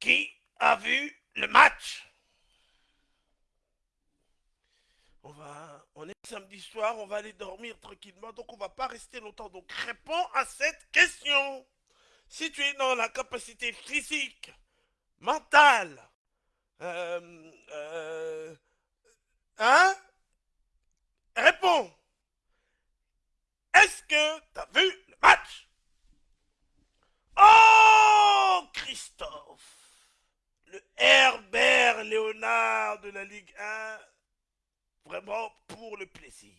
Qui a vu le match? On va, on est samedi soir, on va aller dormir tranquillement, donc on va pas rester longtemps. Donc réponds à cette question. Si tu es dans la capacité physique, mentale, euh, euh, hein? Réponds. Est-ce que tu as vu le match? Oh, Christophe Le Herbert Léonard de la Ligue 1, vraiment pour le plaisir.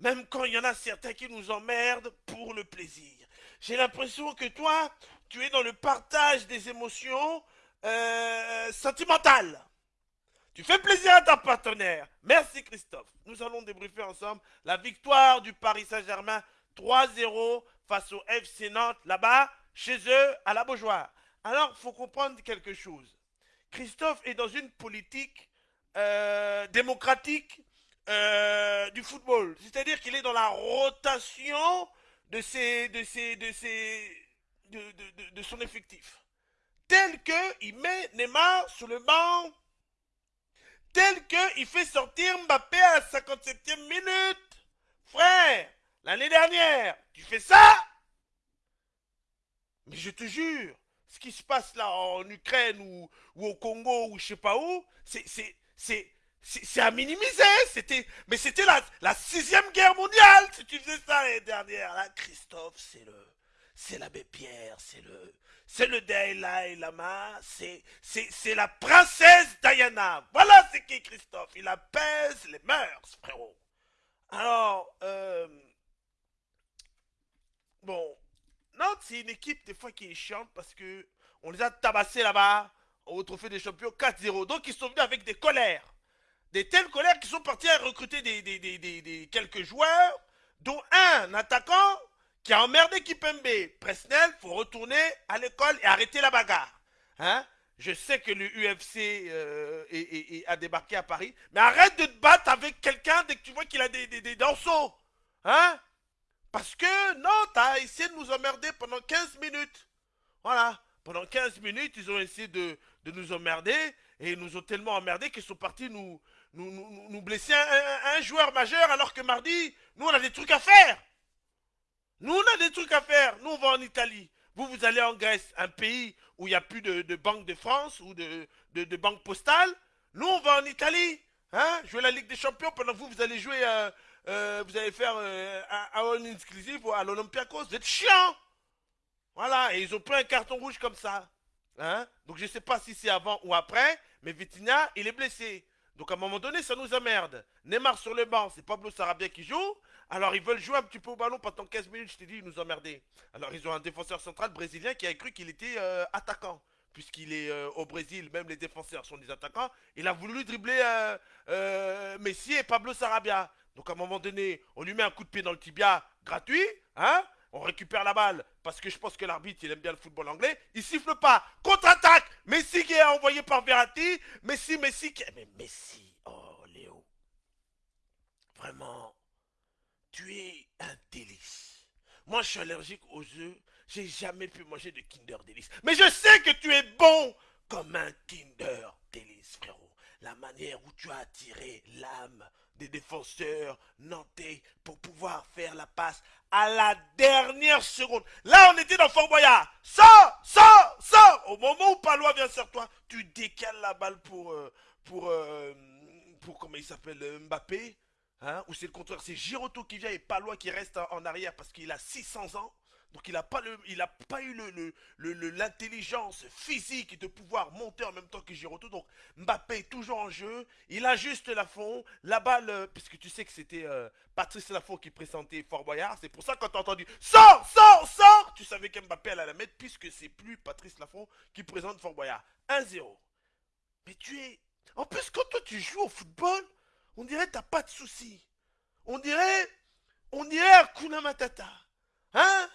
Même quand il y en a certains qui nous emmerdent pour le plaisir. J'ai l'impression que toi, tu es dans le partage des émotions euh, sentimentales. Tu fais plaisir à ta partenaire. Merci Christophe. Nous allons débriefer ensemble la victoire du Paris Saint-Germain 3-0 face au FC Nantes là-bas, chez eux, à la Beaujoire. Alors, il faut comprendre quelque chose. Christophe est dans une politique euh, démocratique euh, du football. C'est-à-dire qu'il est dans la rotation de, de son effectif. Tel qu'il met Neymar sur le banc tel qu'il fait sortir Mbappé à la 57e minute. Frère, l'année dernière, tu fais ça? Mais je te jure, ce qui se passe là en Ukraine ou, au Congo ou je sais pas où, c'est à minimiser. Mais c'était la, sixième guerre mondiale si tu faisais ça l'année dernière. Là, Christophe, c'est le, c'est l'abbé Pierre, c'est le, c'est le Dalai Lama, c'est, c'est, la princesse Diana. Voilà c'est qui Christophe. Il apaise les mœurs, frérot. Alors, euh, bon, Nantes, c'est une équipe des fois qui est chiante parce que on les a tabassés là-bas au trophée des champions 4-0. Donc ils sont venus avec des colères. Des telles colères qu'ils sont partis à recruter des, quelques joueurs, dont un attaquant qui a emmerdé Kipembe. Presnel, faut retourner à l'école et arrêter la bagarre. Hein? Je sais que le UFC euh, a débarqué à Paris, mais arrête de te battre avec quelqu'un dès que tu vois qu'il a des, des. Hein? Parce que, non, t'as essayé de nous emmerder pendant 15 minutes. Voilà. Pendant 15 minutes, ils ont essayé de, de nous emmerder, et ils nous ont tellement emmerdés qu'ils sont partis nous, nous, nous, nous blesser un, joueur majeur, alors que mardi, nous, on a des trucs à faire. Nous, on a des trucs à faire. Nous, on va en Italie. Vous, vous allez en Grèce, un pays où il n'y a plus de, de, Banque de France ou de, de, de, Banque Postale. Nous, on va en Italie. Hein, jouer la Ligue des Champions. Pendant que vous, vous allez jouer, euh, euh, vous allez faire euh, un, un exclusif à l'Olympiakos. Vous êtes chiant. Voilà, et ils ont pris un carton rouge comme ça. Hein? Donc je ne sais pas si c'est avant ou après, mais Vitinha, il est blessé. Donc à un moment donné, ça nous emmerde. Neymar sur le banc, c'est Pablo Sarabia qui joue. Alors ils veulent jouer un petit peu au ballon pendant 15 minutes, je t'ai dit, ils nous emmerdaient. Alors ils ont un défenseur central brésilien qui a cru qu'il était euh, attaquant. Puisqu'il est euh, au Brésil, même les défenseurs sont des attaquants. Il a voulu dribbler Messi et Pablo Sarabia. Donc à un moment donné, on lui met un coup de pied dans le tibia gratuit, hein on récupère la balle parce que je pense que l'arbitre il aime bien le football anglais. Il siffle pas. Contre-attaque. Messi qui est envoyé par Verratti. Messi, Messi qui. Mais Messi, oh Léo. Vraiment, tu es un délice. Moi je suis allergique aux œufs. J'ai jamais pu manger de Kinder Délice. Mais je sais que tu es bon comme un Kinder Délice, frérot. La manière où tu as attiré l'âme des défenseurs nantais pour pouvoir faire la passe à la dernière seconde. Là, on était dans Fort Boyard. Sors, sors, sors. Au moment où Palois vient sur toi, tu décales la balle pour, euh, pour, euh, pour, comment il s'appelle, euh, Mbappé. Hein, ou c'est le contraire, c'est Giroto qui vient et Palois qui reste en arrière parce qu'il a 600 ans. Donc il n'a pas, le, il a pas eu l'intelligence le, le, physique de pouvoir monter en même temps que Giroud. Donc Mbappé est toujours en jeu. Il ajuste la fond. La balle, euh, puisque tu sais que c'était euh, Patrice Lafont qui présentait Fort Boyard. C'est pour ça que quand tu as entendu « Sors, sors, sors !» Tu savais qu'Mbappé allait la mettre puisque c'est plus Patrice Lafont qui présente Fort Boyard. 1-0. Mais tu es... En plus, quand toi tu joues au football, on dirait que t'as pas de soucis. On dirait... On dirait Hakuna Matata. Hein?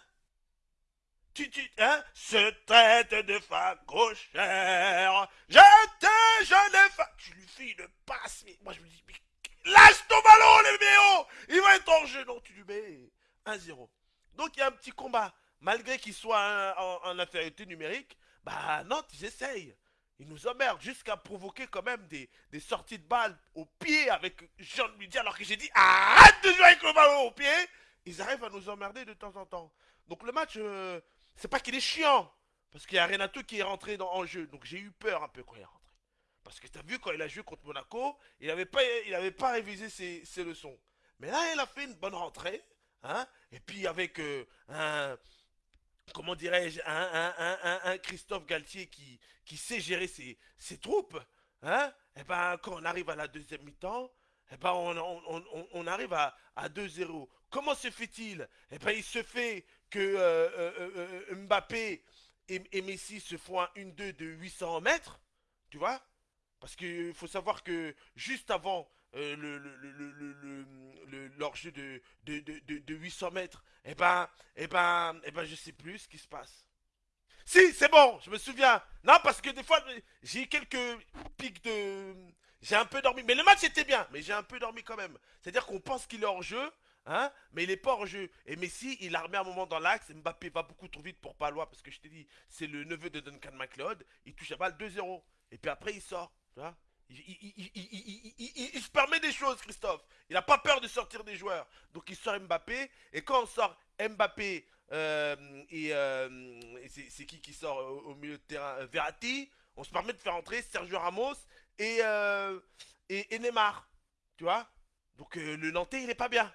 Tu, tu, hein, se traite de gauchère. J'étais jeune femme. Tu lui fais une passe, mais moi je me dis, mais lâche ton ballon, les méos Il va être en jeu. Non, tu lui mets 1-0. Donc il y a un petit combat. Malgré qu'il soit en, infériorité numérique, Bah Nantes, ils essayent. Ils nous emmerdent jusqu'à provoquer quand même des, sorties de balles au pied avec Jean de alors que j'ai dit arrête de jouer avec le ballon au pied. Ils arrivent à nous emmerder de temps en temps. Donc le match, euh, c'est pas qu'il est chiant. Parce qu'il y a Renato qui est rentré en jeu. Donc j'ai eu peur un peu quand il est rentré. Parce que tu as vu quand il a joué contre Monaco, il n'avait pas, pas révisé ses, ses, leçons. Mais là, il a fait une bonne rentrée. Hein et puis avec euh, un, comment dirais-je, un, un, un, Christophe Galtier qui, qui sait gérer ses, ses troupes, hein, et ben quand on arrive à la deuxième mi-temps, et ben on, on, on, arrive à, à 2-0. Comment se fait-il? Et ben il se fait que euh, euh, Mbappé et, et, Messi se font un 1-2 de 800 mètres, tu vois Parce qu'il faut savoir que juste avant euh, le, le, le, le, leur jeu de, de, de, de 800 mètres, eh ben, eh ben, eh ben, je sais plus ce qui se passe. Si, c'est bon, je me souviens. Non, parce que des fois, j'ai eu quelques pics de... J'ai un peu dormi. Mais le match était bien, mais j'ai un peu dormi quand même. C'est-à-dire qu'on pense qu'il est hors jeu, hein, mais il est pas hors jeu. Et Messi, il a remis un moment dans l'axe. Mbappé va beaucoup trop vite pour Palois, parce que je t'ai dit, c'est le neveu de Duncan McLeod. Il touche la balle 2-0. Et puis après, il sort. Il, se permet des choses, Christophe. Il n'a pas peur de sortir des joueurs. Donc il sort Mbappé. Et quand on sort Mbappé euh, et, euh, c'est qui qui sort au, milieu de terrain? Verratti, on se permet de faire entrer Sergio Ramos et, euh, et, et, Neymar. Tu vois Donc le Nantais, il n'est pas bien.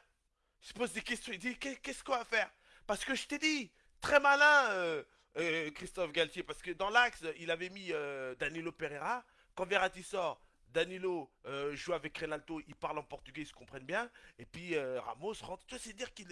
Se pose des questions. Il dit qu'est-ce qu'on va faire? Parce que je t'ai dit, très malin, Christophe Galtier. Parce que dans l'axe, il avait mis Danilo Pereira. Quand Verratti sort, Danilo euh, joue avec Renaldo, ils parlent en portugais, ils se comprennent bien. Et puis euh, Ramos rentre. Tu vois, c'est dire qu'il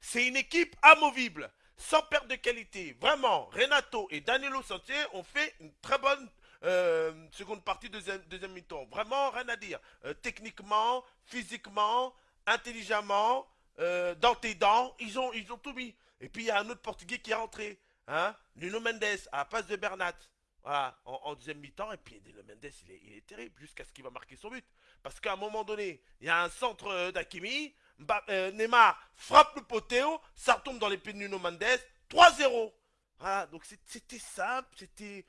c'est une équipe amovible, sans perte de qualité. Vraiment, Renato et Danilo Santier ont fait une très bonne euh, seconde partie deuxième, deuxième mi-temps. Vraiment, rien à dire. Euh, techniquement, physiquement, intelligemment, euh, dans tes dents, ils ont, ils ont tout mis. Et puis il y a un autre portugais qui est rentré, hein, Nuno Mendes à la place de Bernat. Voilà, en, deuxième mi-temps, et puis le Mendes, il est, il est terrible, jusqu'à ce qu'il va marquer son but. Parce qu'à un moment donné, il y a un centre euh, d'Akimi, euh, Neymar frappe le potéo, ça retombe dans les pieds de Nuno Mendes, 3-0. Voilà, donc c'était simple, c'était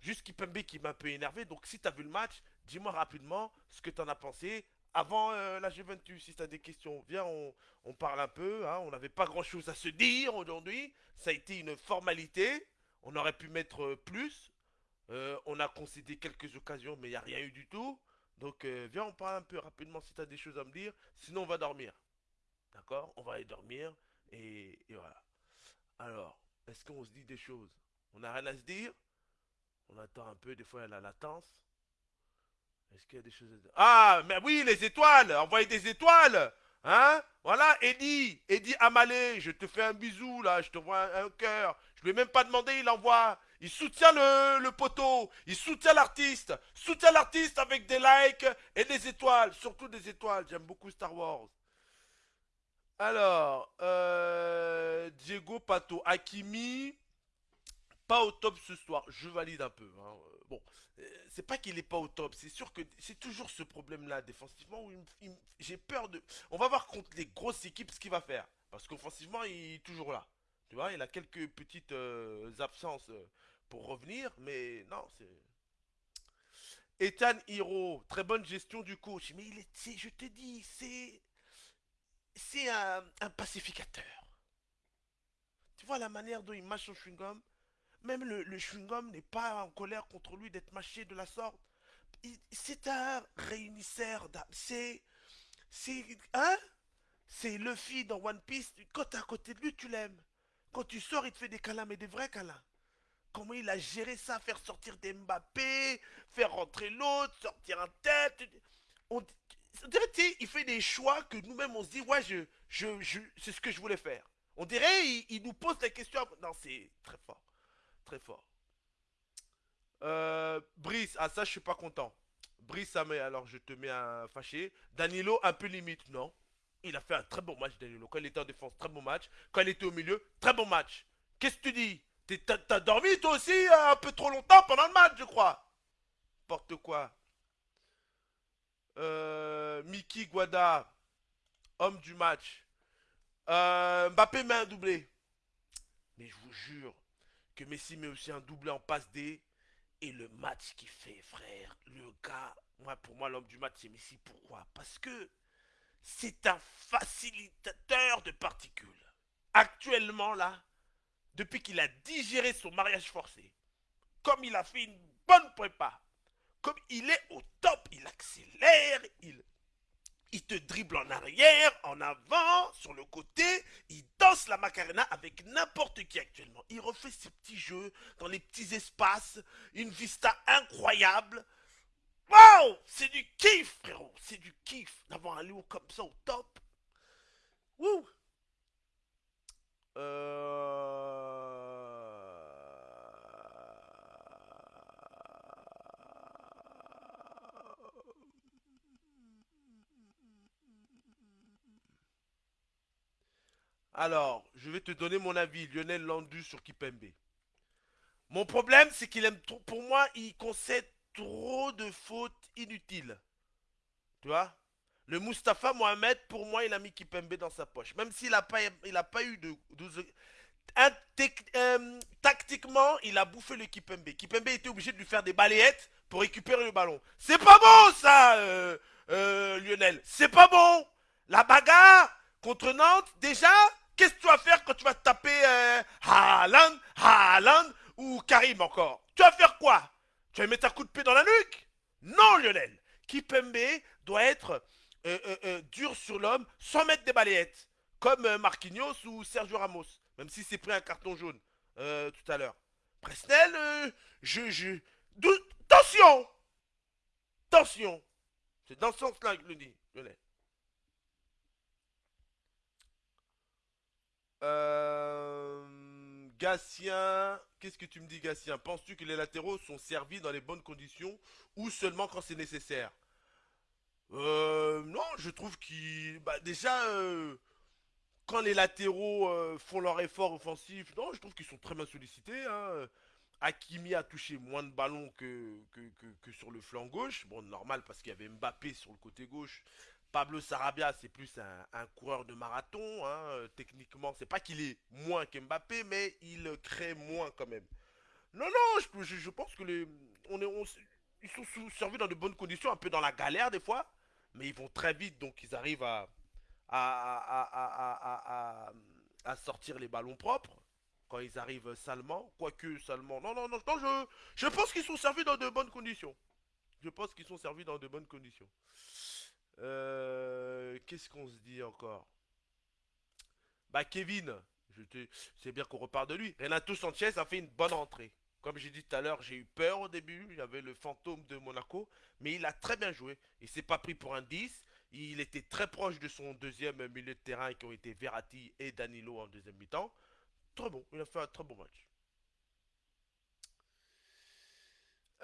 juste Kipembe qui m'a un peu énervé. Donc si tu as vu le match, dis-moi rapidement ce que tu en as pensé avant euh, la Juventus. Si tu as des questions, viens, on, on parle un peu. Hein. On n'avait pas grand-chose à se dire aujourd'hui. Ça a été une formalité. On aurait pu mettre plus. Euh, on a concédé quelques occasions, mais il n'y a rien eu du tout. Donc, euh, viens, on parle un peu rapidement si tu as des choses à me dire. Sinon, on va dormir. D'accord? On va aller dormir. Et, et voilà. Alors, est-ce qu'on se dit des choses? On n'a rien à se dire? On attend un peu, des fois, il y a la latence. Est-ce qu'il y a des choses Ah, mais oui, les étoiles Envoyez des étoiles Hein? Voilà, Eddie, Eddie Amalé, je te fais un bisou là, je te vois un, cœur. Je lui ai même pas demandé, il envoie. Il soutient le, le poteau, il soutient l'artiste, soutient l'artiste avec des likes et des étoiles, surtout des étoiles. J'aime beaucoup Star Wars. Alors, euh, Diego Pato, Hakimi, pas au top ce soir. Je valide un peu. Hein. Bon, c'est pas qu'il est pas au top, c'est sûr que c'est toujours ce problème-là défensivement où j'ai peur de. On va voir contre les grosses équipes ce qu'il va faire, parce qu'offensivement il est toujours là. Tu vois, il a quelques petites euh, absences euh, pour revenir, mais non, c'est. Ethan Hiro, très bonne gestion du coach. Mais il est, je te dis, c'est. C'est un, un, pacificateur. Tu vois la manière dont il mâche son chewing-gum? Même le, chewing-gum n'est pas en colère contre lui d'être mâché de la sorte. C'est un réunisseur d'âme. C'est. C'est. Hein? C'est Luffy dans One Piece. Quand t'es à côté de lui, tu l'aimes. Quand tu sors, il te fait des câlins, mais des vrais câlins. Comment il a géré ça, faire sortir des Mbappé, faire rentrer l'autre, sortir un tête. On, dirait, il fait des choix que nous-mêmes on se dit, ouais, je, je, c'est ce que je voulais faire. On dirait, il nous pose la question. Non, c'est très fort. Très fort. Euh, Brice, ah ça, je suis pas content. Brice, ça alors je te mets un fâché. Danilo, un peu limite, non il a fait un très bon match, Danilo. Quand il était en défense, très bon match. Quand il était au milieu, très bon match. Qu'est-ce que tu dis? T'as dormi toi aussi euh, un peu trop longtemps pendant le match, je crois. Porte quoi euh, Mickey Guada, homme du match. Mbappé met un doublé. Mais je vous jure que Messi met aussi un doublé en passe D. Et le match qu'il fait, frère, le gars, moi, pour moi, l'homme du match, c'est Messi. Pourquoi? Parce que c'est un facilitateur de particules. Actuellement, là, depuis qu'il a digéré son mariage forcé, comme il a fait une bonne prépa, comme il est au top, il accélère, il il te dribble en arrière, en avant, sur le côté. Il danse la Macarena avec n'importe qui actuellement. Il refait ses petits jeux dans les petits espaces. Une vista incroyable. Wow C'est du kiff, frérot. C'est du kiff d'avoir un loup comme ça au top. Wouh Euh... Alors, je vais te donner mon avis, Lionel Landu sur Kipembe. Mon problème, c'est qu'il aime trop. Pour moi, il concède trop de fautes inutiles. Tu vois? Le Mustapha Mohamed, pour moi, il a mis Kipembe dans sa poche. Même s'il n'a pas, eu de. Euh, tactiquement, il a bouffé le Kipembe. Kipembe était obligé de lui faire des balayettes pour récupérer le ballon. C'est pas bon, ça, euh, euh, Lionel. C'est pas bon. La bagarre contre Nantes, déjà, Qu'est-ce que tu vas faire quand tu vas taper euh, Haaland, Haaland ou Karim encore? Tu vas faire quoi? Tu vas mettre un coup de pied dans la nuque? Non, Lionel. Kipembe doit être euh, euh, euh, dur sur l'homme sans mettre des balayettes. Comme Marquinhos ou Sergio Ramos. Même si c'est pris un carton jaune tout à l'heure. Presnel, je, Tension Tension C'est dans ce sens-là que je le dis, Lionel. Euh... Gatien, qu'est-ce que tu me dis Gatien? Penses-tu que les latéraux sont servis dans les bonnes conditions ou seulement quand c'est nécessaire? Euh... Non, je trouve qu'ils... Bah déjà, euh, quand les latéraux font leur effort offensif, non, je trouve qu'ils sont très bien sollicités. Hein. Hakimi a touché moins de ballons que, que, que- que sur le flanc gauche. Bon, normal parce qu'il y avait Mbappé sur le côté gauche. Pablo Sarabia, c'est plus un, coureur de marathon. hein. Euh, Techniquement, c'est pas qu'il est moins qu'Mbappé, mais il crée moins quand même. Non, non, je, pense que les, ils sont servis dans de bonnes conditions, un peu dans la galère des fois, mais ils vont très vite, donc ils arrivent à, sortir les ballons propres quand ils arrivent salement, quoique salement. Non, non, non, je pense qu'ils sont servis dans de bonnes conditions. Je pense qu'ils sont servis dans de bonnes conditions. Euh, Qu'est-ce qu'on se dit encore? Bah Kevin, c'est bien qu'on repart de lui. Renato Sanchez a fait une bonne entrée. Comme j'ai dit tout à l'heure, j'ai eu peur au début. Avait le fantôme de Monaco. Mais il a très bien joué. Il s'est pas pris pour un 10. Il était très proche de son deuxième milieu de terrain qui ont été Verratti et Danilo en deuxième mi-temps. Très bon. Il a fait un très bon match.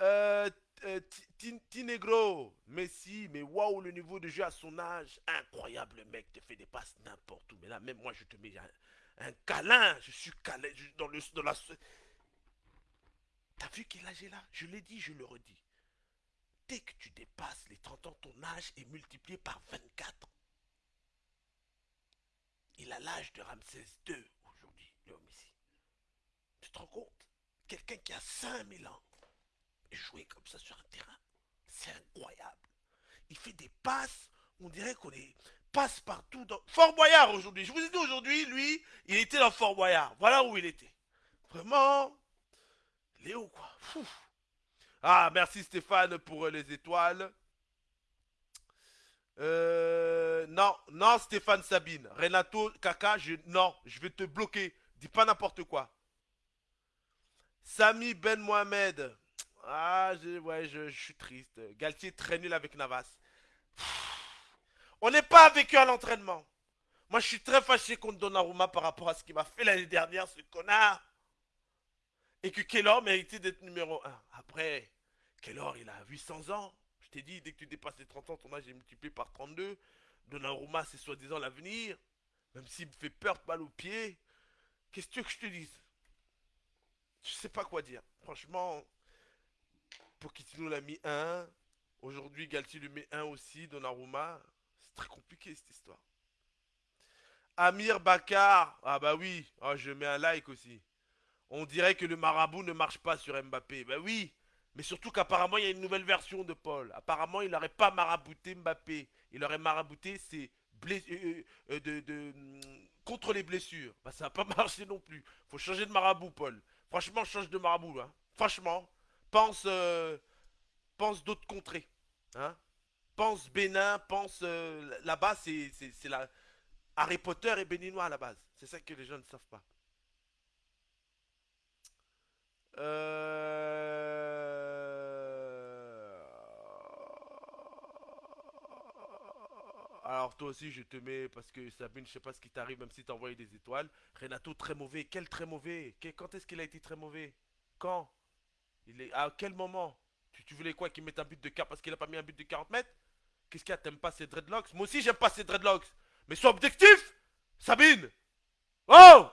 Euh, euh, Ti- Ti- Tinegro, Messi, mais waouh, le niveau de jeu à son âge, incroyable, le mec te fait des passes n'importe où. Mais là, même moi, je te mets un, câlin, je suis câlin, je- dans, le, dans la... T'as vu quel âge il a? Je l'ai dit, je le redis. Dès que tu dépasses les 30 ans, ton âge est multiplié par 24. Il a l'âge de Ramsès II aujourd'hui, l'homme ici. Tu te rends compte? Quelqu'un qui a 5000 ans jouer comme ça sur un terrain, c'est incroyable. Il fait des passes, on dirait qu'on est passe partout dans Fort Boyard aujourd'hui. Je vous ai dit aujourd'hui, lui, il était dans Fort Boyard. Voilà où il était. Vraiment, Léo quoi. Ah, merci Stéphane pour euh, les étoiles. Euh, non, non Stéphane Sabine. Renato Kaka, je, non, je vais te bloquer. Dis pas n'importe quoi. Sami Ben Mohamed. Ah, je, ouais, je, suis triste. Galtier est très nul avec Navas. On n'est pas avec eux à l'entraînement. Moi, je suis très fâché contre Donnarumma par rapport à ce qu'il m'a fait l'année dernière, ce connard. Et que Kellor méritait d'être numéro un. Après, Kellor, il a 800 ans. Je t'ai dit, dès que tu dépasses les 30 ans, ton âge est multiplié par 32. Donnarumma, c'est soi-disant l'avenir. Même s'il me fait peur, balle au pied. Qu'est-ce que tu veux que je te dise? Je sais pas quoi dire. Franchement, Pochettino l'a mis 1. Aujourd'hui, Galtier lui met 1 aussi. Donnarumma, c'est très compliqué cette histoire. Amir Bakar, ah bah oui, Ah, je mets un like aussi. On dirait que le marabout ne marche pas sur Mbappé. Ben oui, mais surtout qu'apparemment il y a une nouvelle version de Paul. Apparemment il n'aurait pas marabouté Mbappé. Il aurait marabouté ses bless- euh, euh, de, hum, contre les blessures. Bah ça va pas marcher non plus. Faut changer de marabout Paul. Franchement change de marabout là. Franchement, pense, euh, pense d'autres contrées. Hein pense Bénin, pense euh, là-bas c'est la Harry Potter est béninois à la base. C'est ça que les gens ne savent pas. Euh... Alors toi aussi je te mets parce que Sabine je sais pas ce qui t'arrive même si t'as envoyé des étoiles. Renato très mauvais. Quel très mauvais? Quand est-ce qu'il a été très mauvais? Quand? Il est à quel moment? Tu, tu voulais quoi qu'il mette un but de 40 parce qu'il a pas mis un but de 40 mètres? Qu'est-ce qu'il y a? T'aimes pas ces dreadlocks? Moi aussi j'aime pas ces dreadlocks. Mais sois objectif Sabine Oh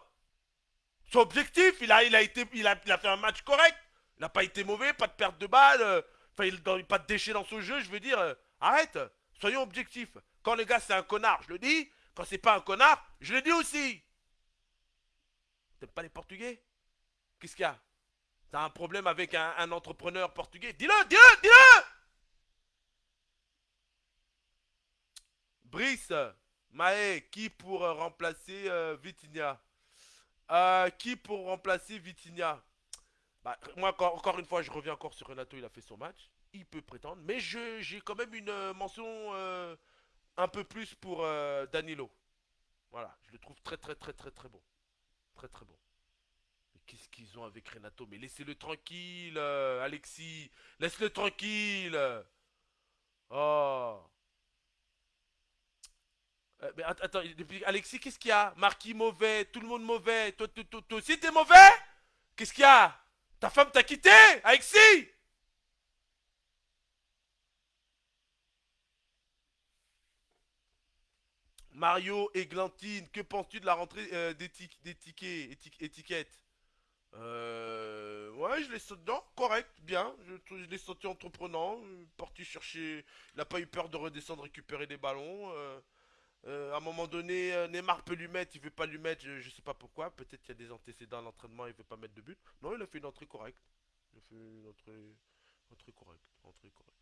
Sois objectif il a, fait un match correct. Il n'a pas été mauvais, pas de perte de balle. euh, il n'a pas de déchets dans son jeu. Je veux dire, euh, arrête Soyons objectifs. Quand le gars c'est un connard, je le dis. Quand c'est pas un connard, je le dis aussi. T'aimes pas les Portugais? Qu'est-ce qu'il y a? T'as un problème avec un, entrepreneur portugais? Dis-le, dis-le, dis-le Brice, Maé, qui pour euh, remplacer euh, Vitinha? Euh, Qui pour remplacer Vitinha? Bah, moi, encore, encore une fois, je reviens encore sur Renato, il a fait son match. Il peut prétendre, mais j'ai quand même une mention un peu plus pour Danilo. Voilà, je le trouve très très très très très bon. Très très bon. Qu'ils ont avec Renato Mais laissez-le tranquille, euh, Alexis. Laisse-le tranquille. Oh. Euh, mais att- attends, Alexis, qu'est-ce qu'il y a? Marquis mauvais, tout le monde mauvais. Toi, toi, toi, toi aussi, t'es mauvais? Qu'est-ce qu'il y a? Ta femme t'a quitté Alexis? Mario Églantine, que penses-tu de la rentrée euh, des, des tickets, euh, ouais, je l'ai senti, non, correct, bien. Je, l'ai senti entreprenant, parti chercher. Il n'a pas eu peur de redescendre récupérer des ballons. euh, euh, à un moment donné, euh, Neymar peut lui mettre, il veut pas lui mettre, je, je sais pas pourquoi. Peut-être qu'il y a des antécédents à l'entraînement, il veut pas mettre de but. Non, il a fait une entrée correcte. Il a fait une entrée, entrée correcte, entrée correcte.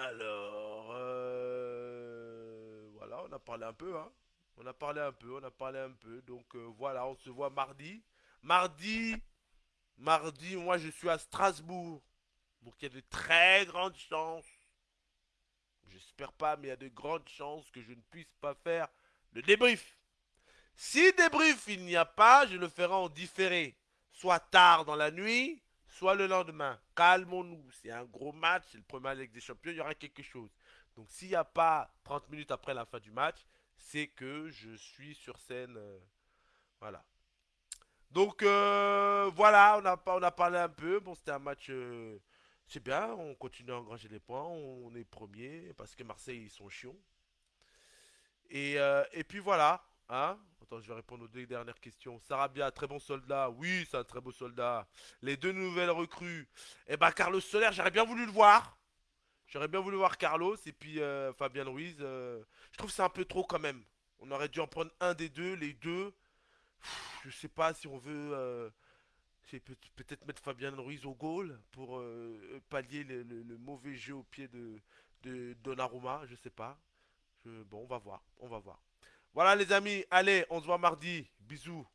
Alors, euh, voilà, on a parlé un peu, hein. On a parlé un peu, on a parlé un peu. Donc euh, voilà, on se voit mardi. Mardi, mardi, moi je suis à Strasbourg. Donc il y a de très grandes chances. J'espère pas, mais il y a de grandes chances que je ne puisse pas faire le débrief. Si débrief il n'y a pas, je le ferai en différé. Soit tard dans la nuit, soit le lendemain. Calmons-nous. C'est un gros match, c'est le premier avec des champions, il y aura quelque chose. Donc s'il n'y a pas 30 minutes après la fin du match, c'est que je suis sur scène. euh, voilà. Donc euh, voilà, on a, on parlé un peu. Bon, c'était un match. euh, c'est bien, on continue à engranger les points. On est premier parce que Marseille, ils sont chiants. Et puis voilà. Hein? Attends, je vais répondre aux deux dernières questions. Sarabia, très bon soldat. Oui, c'est un très beau soldat. Les deux nouvelles recrues. Eh ben, Carlos Soler, j'aurais bien voulu le voir. J'aurais bien voulu voir Carlos et puis euh, Fabien Ruiz. euh, je trouve c'est un peu trop quand même. On aurait dû en prendre un des deux, les deux. Pff, Je sais pas si on veut euh, peut-être mettre Fabien Ruiz au goal pour pallier le, mauvais jeu au pied de, de Donnarumma. Je sais pas. Bon, on va voir. On va voir. Voilà les amis. Allez, on se voit mardi. Bisous.